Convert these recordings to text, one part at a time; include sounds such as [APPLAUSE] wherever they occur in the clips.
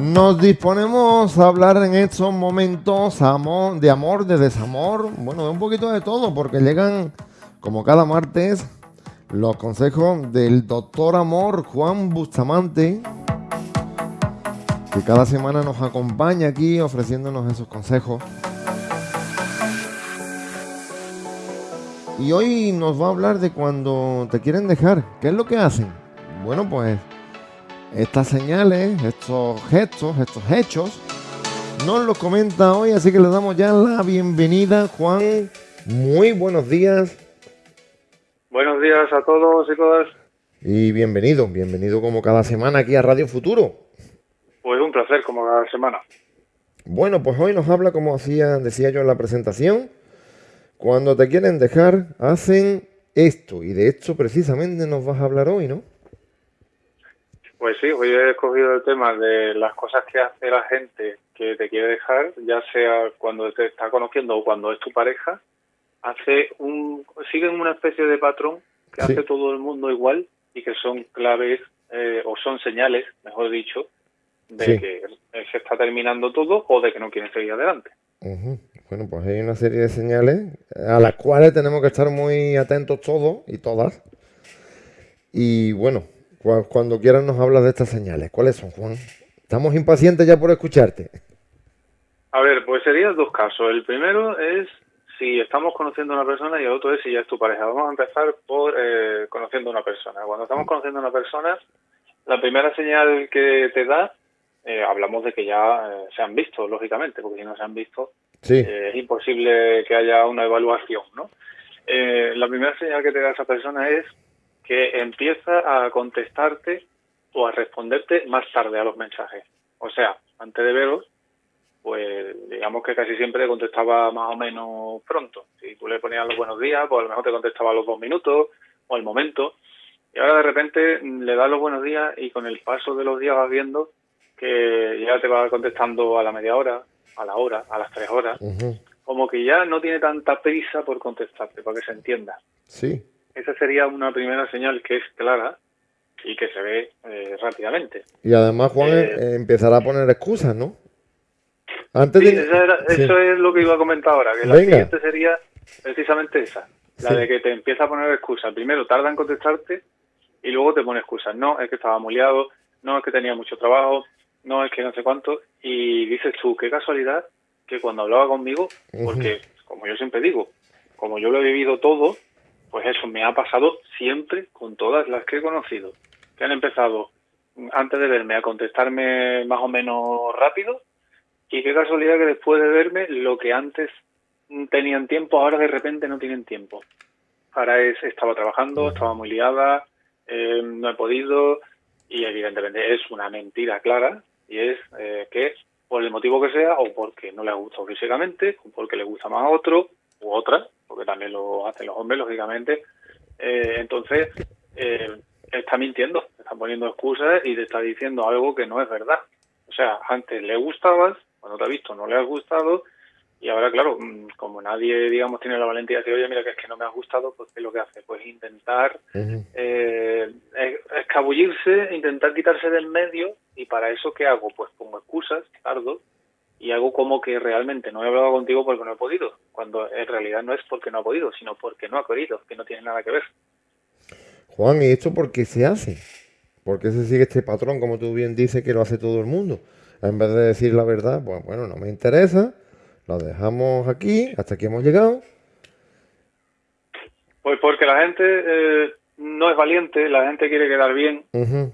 Nos disponemos a hablar en estos momentos amor, de amor, de desamor, bueno, un poquito de todo, porque llegan, como cada martes, los consejos del doctor amor Juan Bustamante, que cada semana nos acompaña aquí ofreciéndonos esos consejos. Y hoy nos va a hablar de cuando te quieren dejar. ¿Qué es lo que hacen? Bueno, pues estas señales, estos gestos, estos hechos, nos los comenta hoy, así que le damos ya la bienvenida, Juan. Muy buenos días. Buenos días a todos y todas. Y bienvenido, bienvenido como cada semana aquí a Radio Futuro. Pues un placer como cada semana. Bueno, pues hoy nos habla, como hacía, decía yo en la presentación, cuando te quieren dejar, hacen esto. Y de esto precisamente nos vas a hablar hoy, ¿no? Pues sí, hoy he escogido el tema de las cosas que hace la gente que te quiere dejar, ya sea cuando te está conociendo o cuando es tu pareja, hace un siguen una especie de patrón que hace todo el mundo igual y que son claves eh, o son señales, mejor dicho, de que se está terminando todo o de que no quieren seguir adelante. Bueno, pues hay una serie de señales a las cuales tenemos que estar muy atentos todos y todas. Y bueno, cuando quieras nos hablas de estas señales. ¿Cuáles son, Juan? Estamos impacientes ya por escucharte. A ver, pues serían dos casos. El primero es si estamos conociendo a una persona y el otro es si ya es tu pareja. Vamos a empezar por eh, conociendo a una persona. Cuando estamos conociendo a una persona, la primera señal que te da, eh, hablamos de que ya eh, se han visto, lógicamente, porque si no se han visto, eh, es imposible que haya una evaluación, ¿no? Eh, la primera señal que te da esa persona es que empieza a contestarte o a responderte más tarde a los mensajes. O sea, antes de veros, pues digamos que casi siempre contestaba más o menos pronto. Si tú le ponías los buenos días, pues a lo mejor te contestaba a los dos minutos o al momento. Y ahora de repente le das los buenos días y con el paso de los días vas viendo que ya te va contestando a la media hora, a la hora, a las tres horas, como que ya no tiene tanta prisa por contestarte, para que se entienda. Sí. Esa sería una primera señal que es clara y que se ve eh, rápidamente. Y además, Juan, eh, eh, empezará a poner excusas, ¿no? Antes de... Eso es lo que iba a comentar ahora, que la siguiente sería precisamente esa, la de que te empieza a poner excusas. Primero tarda en contestarte y luego te pone excusas. No, es que estaba muy liado, no, es que tenía mucho trabajo, no, es que no sé cuánto, y dices tú, qué casualidad que cuando hablaba conmigo, porque como yo siempre digo, como yo lo he vivido todo, pues eso me ha pasado siempre con todas las que he conocido, que han empezado antes de verme a contestarme más o menos rápido, y qué casualidad que después de verme lo que antes tenían tiempo, ahora de repente no tienen tiempo. Ahora es, estaba trabajando, estaba muy liada, eh, no he podido, y evidentemente es una mentira clara y es eh, que por el motivo que sea o porque no le ha gustado físicamente o porque le gusta más a otro u otra porque también lo hacen los hombres lógicamente eh, entonces eh, está mintiendo está poniendo excusas y te está diciendo algo que no es verdad o sea antes le gustabas cuando te ha visto no le has gustado y ahora, claro, mm, como nadie, digamos, tiene la valentía de decir, oye, mira, que es que no me ha gustado, pues ¿qué es lo que hace? Pues intentar eh, escabullirse, intentar quitarse del medio, y para eso, ¿qué hago? Pues pongo excusas, tardo, y hago como que realmente no he hablado contigo porque no he podido, cuando en realidad no es porque no ha podido, sino porque no ha querido, que no tiene nada que ver. Juan, ¿y esto por qué se hace? ¿Por qué se sigue este patrón, como tú bien dices, que lo hace todo el mundo? En vez de decir la verdad, pues bueno, no me interesa, lo dejamos aquí, hasta aquí hemos llegado. Pues porque la gente eh, no es valiente, la gente quiere quedar bien,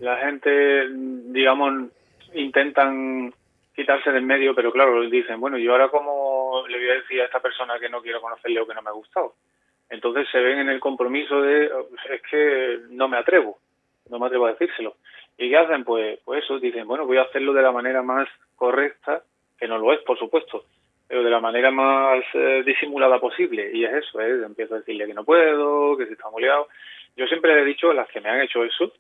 la gente, digamos, intentan quitarse del medio, pero claro, dicen, bueno, yo ahora cómo le voy a decir a esta persona que no quiero conocerle o que no me ha gustado. Entonces se ven en el compromiso de, es que no me atrevo, no me atrevo a decírselo. ¿Y qué hacen? Pues, pues eso, dicen, bueno, voy a hacerlo de la manera más correcta, que no lo es, por supuesto, pero de la manera más eh, disimulada posible. Y es eso, ¿eh? empiezo a decirle que no puedo, que se está moleado. Yo siempre le he dicho a las que me han hecho eso,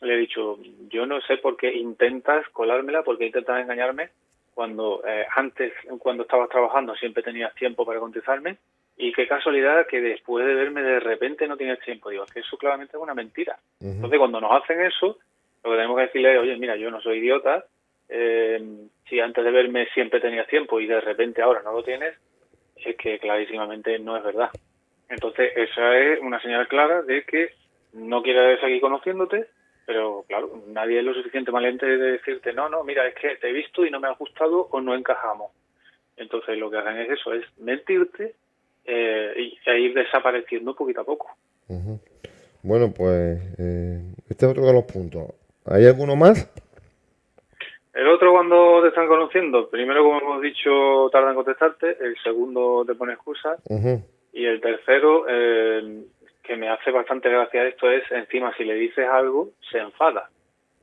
le he dicho, yo no sé por qué intentas colármela, por qué intentas engañarme, cuando eh, antes, cuando estabas trabajando, siempre tenías tiempo para contestarme, y qué casualidad que después de verme de repente no tienes tiempo. Digo, es que eso claramente es una mentira. Entonces, cuando nos hacen eso, lo que tenemos que decirle es, oye, mira, yo no soy idiota, eh, si antes de verme siempre tenías tiempo y de repente ahora no lo tienes, es que clarísimamente no es verdad. Entonces, esa es una señal clara de que no quieres seguir conociéndote, pero claro, nadie es lo suficiente valiente de decirte, no, no, mira, es que te he visto y no me ha gustado o no encajamos. Entonces, lo que hacen es eso, es mentirte eh, y, e ir desapareciendo poquito a poco. Bueno, pues eh, este es otro de los puntos. ¿Hay alguno más? El otro cuando te están conociendo, primero como hemos dicho tarda en contestarte, el segundo te pone excusas y el tercero, eh, que me hace bastante gracia esto, es encima si le dices algo, se enfada.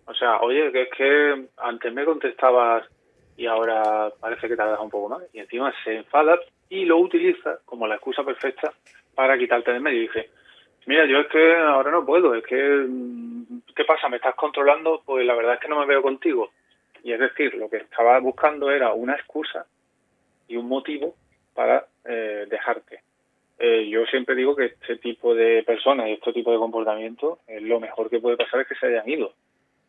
O sea, oye, que es que antes me contestabas y ahora parece que tardas un poco más. Y encima se enfada y lo utiliza como la excusa perfecta para quitarte de medio. Y dice, mira, yo es que ahora no puedo, es que, mm, ¿qué pasa? ¿Me estás controlando? Pues la verdad es que no me veo contigo. Y es decir, lo que estaba buscando era una excusa y un motivo para eh, dejarte. Eh, yo siempre digo que este tipo de personas y este tipo de comportamiento, eh, lo mejor que puede pasar es que se hayan ido.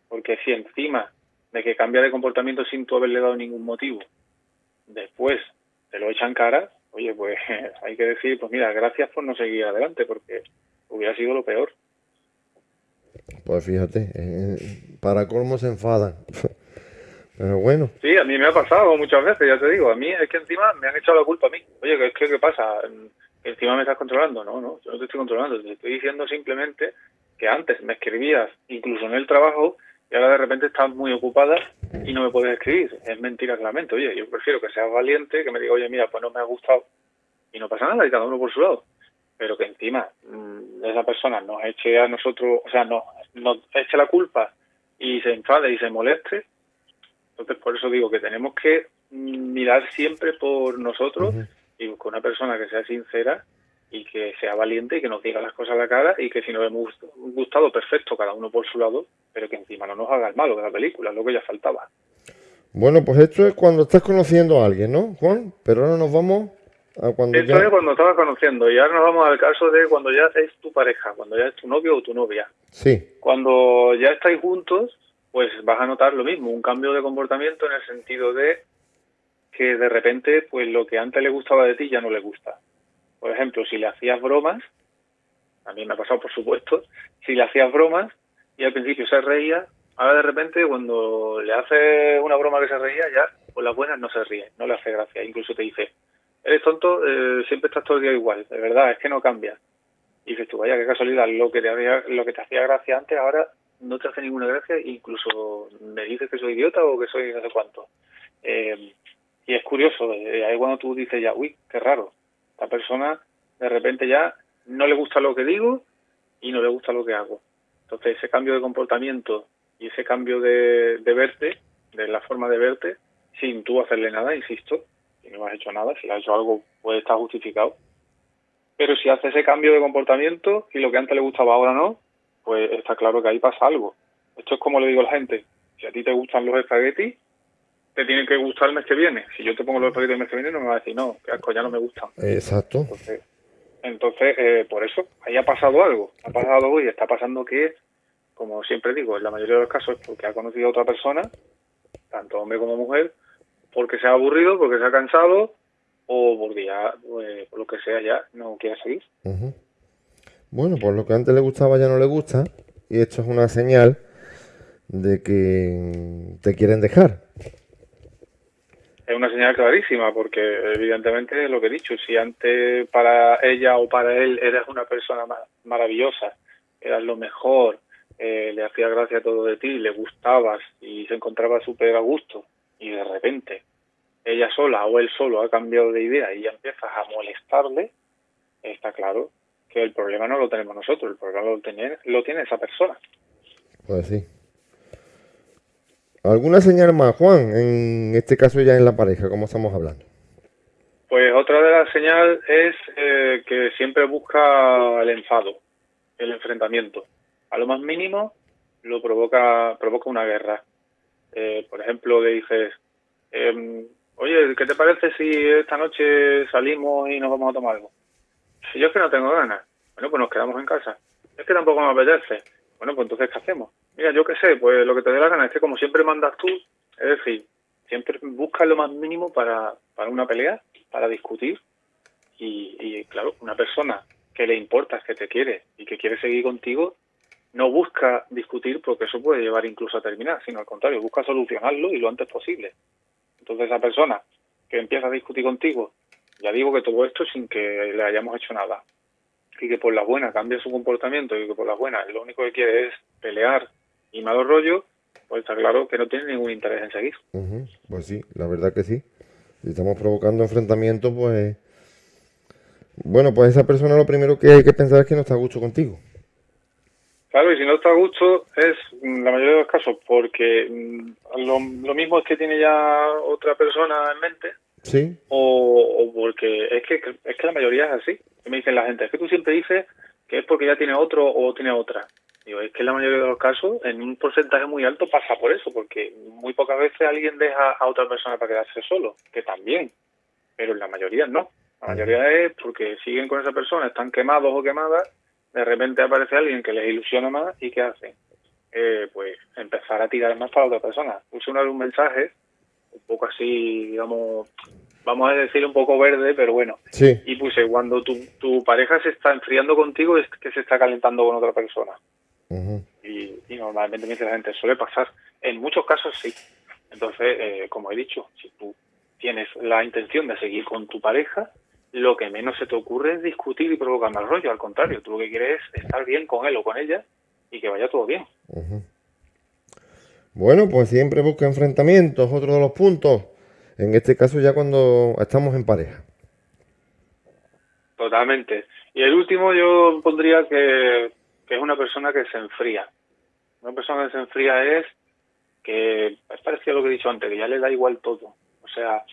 Porque si encima de que cambia de comportamiento sin tú haberle dado ningún motivo, después te lo echan cara, oye, pues [LAUGHS] hay que decir, pues mira, gracias por no seguir adelante, porque hubiera sido lo peor. Pues fíjate, para colmo se enfadan. [LAUGHS] Pero bueno. Sí, a mí me ha pasado muchas veces, ya te digo. A mí es que encima me han echado la culpa a mí. Oye, ¿qué, qué, qué pasa? ¿Encima me estás controlando? No, no, yo no te estoy controlando. Te estoy diciendo simplemente que antes me escribías, incluso en el trabajo, y ahora de repente estás muy ocupada y no me puedes escribir. Es mentira claramente. Oye, yo prefiero que seas valiente, que me diga, oye, mira, pues no me ha gustado y no pasa nada, y cada uno por su lado. Pero que encima mmm, esa persona nos eche a nosotros, o sea, nos, nos eche la culpa y se enfade y se moleste, entonces, por eso digo que tenemos que mirar siempre por nosotros y con una persona que sea sincera y que sea valiente y que nos diga las cosas a la cara y que si nos hemos gustado, perfecto, cada uno por su lado, pero que encima no nos haga el malo de la película, es lo que ya faltaba. Bueno, pues esto es cuando estás conociendo a alguien, ¿no, Juan? Pero ahora nos vamos a cuando Esto es cuando estabas conociendo y ahora nos vamos al caso de cuando ya es tu pareja, cuando ya es tu novio o tu novia. Sí. Cuando ya estáis juntos pues vas a notar lo mismo, un cambio de comportamiento en el sentido de que de repente, pues lo que antes le gustaba de ti ya no le gusta. Por ejemplo, si le hacías bromas, a mí me ha pasado por supuesto, si le hacías bromas y al principio se reía, ahora de repente cuando le haces una broma que se reía, ya por las buenas no se ríe, no le hace gracia, incluso te dice, eres tonto, eh, siempre estás todo el día igual, de verdad, es que no cambias. Y dices tú, vaya, qué casualidad, lo que te, lo que te hacía gracia antes ahora no te hace ninguna gracia, incluso me dices que soy idiota o que soy no sé cuánto. Eh, y es curioso, eh, ahí cuando tú dices ya, uy, qué raro, esta persona de repente ya no le gusta lo que digo y no le gusta lo que hago. Entonces ese cambio de comportamiento y ese cambio de, verte, de la forma de verte, sin tú hacerle nada, insisto, si no has hecho nada, si has hecho algo puede estar justificado. Pero si hace ese cambio de comportamiento y lo que antes le gustaba ahora no, pues está claro que ahí pasa algo. Esto es como le digo a la gente, si a ti te gustan los espaguetis, te tienen que gustar el mes que viene. Si yo te pongo los espaguetis el mes que viene, no me vas a decir, no, que asco, ya no me gustan. Exacto. Entonces, eh, por eso, ahí ha pasado algo. Ha pasado algo y está pasando que, como siempre digo, en la mayoría de los casos es porque ha conocido a otra persona, tanto hombre como mujer, porque se ha aburrido, porque se ha cansado, o porque ya, pues, por lo que sea, ya no quiere seguir. Bueno, pues lo que antes le gustaba ya no le gusta y esto es una señal de que te quieren dejar. Es una señal clarísima porque evidentemente lo que he dicho, si antes para ella o para él eras una persona maravillosa, eras lo mejor, eh, le hacía gracia todo de ti, le gustabas y se encontraba súper a gusto y de repente ella sola o él solo ha cambiado de idea y ya empiezas a molestarle, está claro el problema no lo tenemos nosotros, el problema lo tiene, lo tiene esa persona. Pues sí. ¿Alguna señal más, Juan? En este caso ya en la pareja, ¿cómo estamos hablando? Pues otra de las señales es eh, que siempre busca el enfado, el enfrentamiento. A lo más mínimo lo provoca, provoca una guerra. Eh, por ejemplo, le dices, em, oye, ¿qué te parece si esta noche salimos y nos vamos a tomar algo? Yo es que no tengo ganas, bueno, pues nos quedamos en casa. Es que tampoco me apetece. Bueno, pues entonces, ¿qué hacemos? Mira, yo qué sé, pues lo que te dé la gana es que como siempre mandas tú, Es decir, siempre busca lo más mínimo para, para una pelea, para discutir. Y, y claro, una persona que le importa, que te quiere y que quiere seguir contigo, no busca discutir porque eso puede llevar incluso a terminar, sino al contrario, busca solucionarlo y lo antes posible. Entonces esa persona que empieza a discutir contigo, ya digo que todo esto sin que le hayamos hecho nada, y que por la buena cambie su comportamiento y que por la buena lo único que quiere es pelear y malo rollo, pues está claro que no tiene ningún interés en seguir. Pues sí, la verdad que sí. Si estamos provocando enfrentamientos, pues... Bueno, pues esa persona lo primero que hay que pensar es que no está a gusto contigo. Claro, y si no está a gusto es mm, la mayoría de los casos porque mm, lo, lo mismo es que tiene ya otra persona en mente Sí. O, porque es que, es que la mayoría es así. Me dicen la gente, es que tú siempre dices que es porque ya tiene otro o tiene otra. Digo, es que en la mayoría de los casos, en un porcentaje muy alto pasa por eso, porque muy pocas veces alguien deja a otra persona para quedarse solo, que también, pero en la mayoría no. La mayoría es porque siguen con esa persona, están quemados o quemadas, de repente aparece alguien que les ilusiona más y ¿qué hacen? Eh, pues empezar a tirar más para otra persona. Puse una vez un mensaje un poco así, digamos, vamos a decir un poco verde, pero bueno. Sí. Y puse, cuando tu, tu pareja se está enfriando contigo es que se está calentando con otra persona. y, normalmente me dice la gente, suele pasar. En muchos casos sí. Entonces, eh, como he dicho, si tú tienes la intención de seguir con tu pareja, lo que menos se te ocurre es discutir y provocar mal rollo. Al contrario, tú lo que quieres es estar bien con él o con ella y que vaya todo bien. Bueno, pues siempre busca enfrentamientos, otro de los puntos. En este caso ya cuando estamos en pareja. Totalmente. Y el último yo pondría que, es una persona que se enfría. Una persona que se enfría es que es parecido a lo que he dicho antes, que ya le da igual todo. O sea,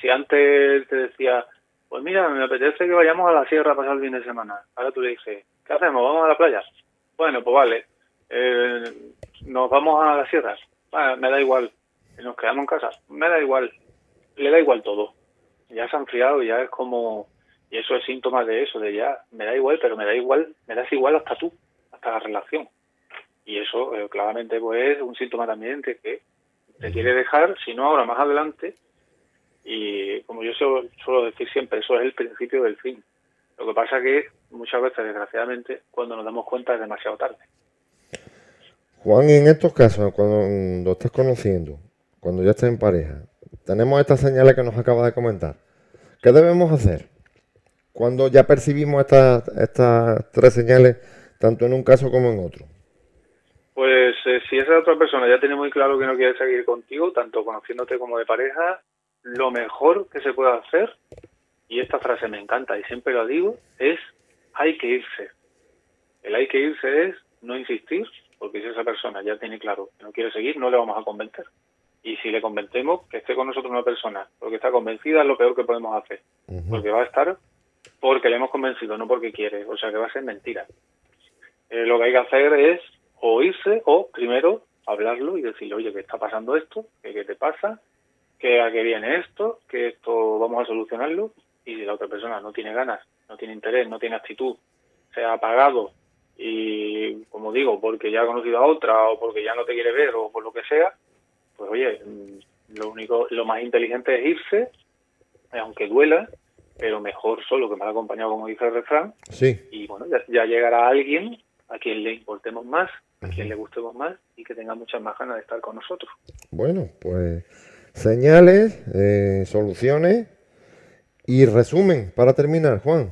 si antes te decía, pues mira, me apetece que vayamos a la sierra a pasar el fin de semana. Ahora tú le dices, ¿qué hacemos? ¿Vamos a la playa? Bueno, pues vale. Eh, nos vamos a las sierras, me da igual, nos quedamos en casa, me da igual, le da igual todo. Ya se ha enfriado, ya es como, y eso es síntoma de eso, de ya, me da igual, pero me da igual, me das igual hasta tú, hasta la relación. Y eso eh, claramente pues es un síntoma también de que te quiere dejar, si no ahora más adelante, y como yo suelo decir siempre, eso es el principio del fin. Lo que pasa que muchas veces, desgraciadamente, cuando nos damos cuenta es demasiado tarde. Juan, en estos casos, cuando lo estás conociendo, cuando ya estás en pareja, tenemos estas señales que nos acaba de comentar. ¿Qué debemos hacer cuando ya percibimos estas, estas tres señales, tanto en un caso como en otro? Pues eh, si esa otra persona ya tiene muy claro que no quiere seguir contigo, tanto conociéndote como de pareja, lo mejor que se puede hacer, y esta frase me encanta y siempre lo digo, es hay que irse. El hay que irse es no insistir, porque si esa persona ya tiene claro que no quiere seguir, no le vamos a convencer. Y si le convencemos, que esté con nosotros una persona porque está convencida, es lo peor que podemos hacer. Porque va a estar porque le hemos convencido, no porque quiere. O sea que va a ser mentira. Eh, lo que hay que hacer es o irse o primero hablarlo y decirle, oye, ¿qué está pasando esto? ¿Qué, qué te pasa? ¿Qué, ¿A qué viene esto? ¿Que esto vamos a solucionarlo? Y si la otra persona no tiene ganas, no tiene interés, no tiene actitud, se ha apagado y como digo, porque ya ha conocido a otra o porque ya no te quiere ver o por lo que sea, pues oye, lo único, lo más inteligente es irse, aunque duela, pero mejor solo que mal acompañado, como dice el refrán. Sí. Y bueno, ya, llegará alguien a quien le importemos más, a quien le gustemos más y que tenga muchas más ganas de estar con nosotros. Bueno, pues señales, eh, soluciones y resumen para terminar, Juan.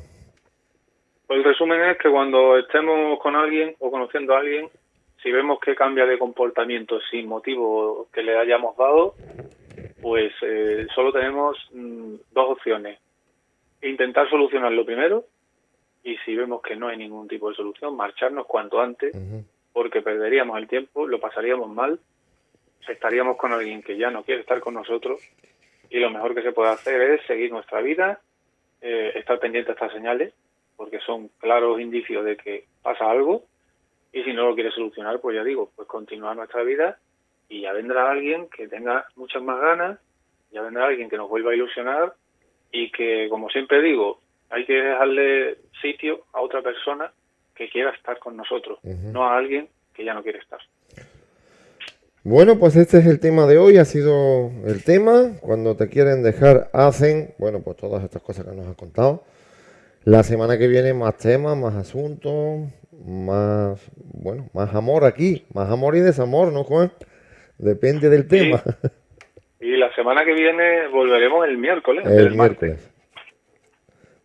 Pues el resumen es que cuando estemos con alguien o conociendo a alguien, si vemos que cambia de comportamiento sin motivo que le hayamos dado, pues eh, solo tenemos mm, dos opciones. Intentar solucionarlo primero y si vemos que no hay ningún tipo de solución, marcharnos cuanto antes, porque perderíamos el tiempo, lo pasaríamos mal, estaríamos con alguien que ya no quiere estar con nosotros y lo mejor que se puede hacer es seguir nuestra vida, eh, estar pendiente de estas señales porque son claros indicios de que pasa algo y si no lo quiere solucionar, pues ya digo, pues continuar nuestra vida y ya vendrá alguien que tenga muchas más ganas, ya vendrá alguien que nos vuelva a ilusionar y que, como siempre digo, hay que dejarle sitio a otra persona que quiera estar con nosotros, no a alguien que ya no quiere estar. Bueno, pues este es el tema de hoy, ha sido el tema. Cuando te quieren dejar, hacen, bueno, pues todas estas cosas que nos has contado. La semana que viene más temas, más asuntos, más, bueno, más amor aquí, más amor y desamor, ¿no, Juan? Depende del tema. Y la semana que viene volveremos el miércoles. El, miércoles.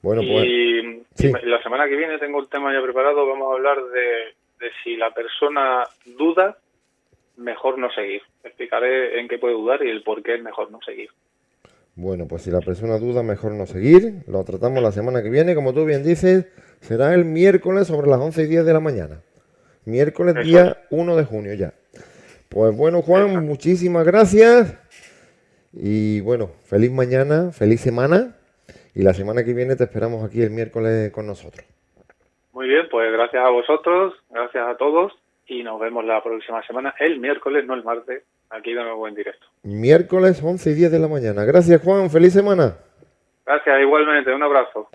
Bueno, pues. Y la semana que viene tengo el tema ya preparado. Vamos a hablar de, de si la persona duda mejor no seguir. Explicaré en qué puede dudar y el por qué es mejor no seguir. Bueno, pues si la persona duda, mejor no seguir. Lo tratamos la semana que viene. Como tú bien dices, será el miércoles sobre las 11 y 10 de la mañana. Miércoles día 1 de junio ya. Pues bueno, Juan, muchísimas gracias. Y bueno, feliz mañana, feliz semana. Y la semana que viene te esperamos aquí el miércoles con nosotros. Muy bien, pues gracias a vosotros, gracias a todos y nos vemos la próxima semana, el miércoles, no el martes, aquí de nuevo en directo. Miércoles 11 y 10 de la mañana. Gracias Juan, feliz semana. Gracias, igualmente, un abrazo.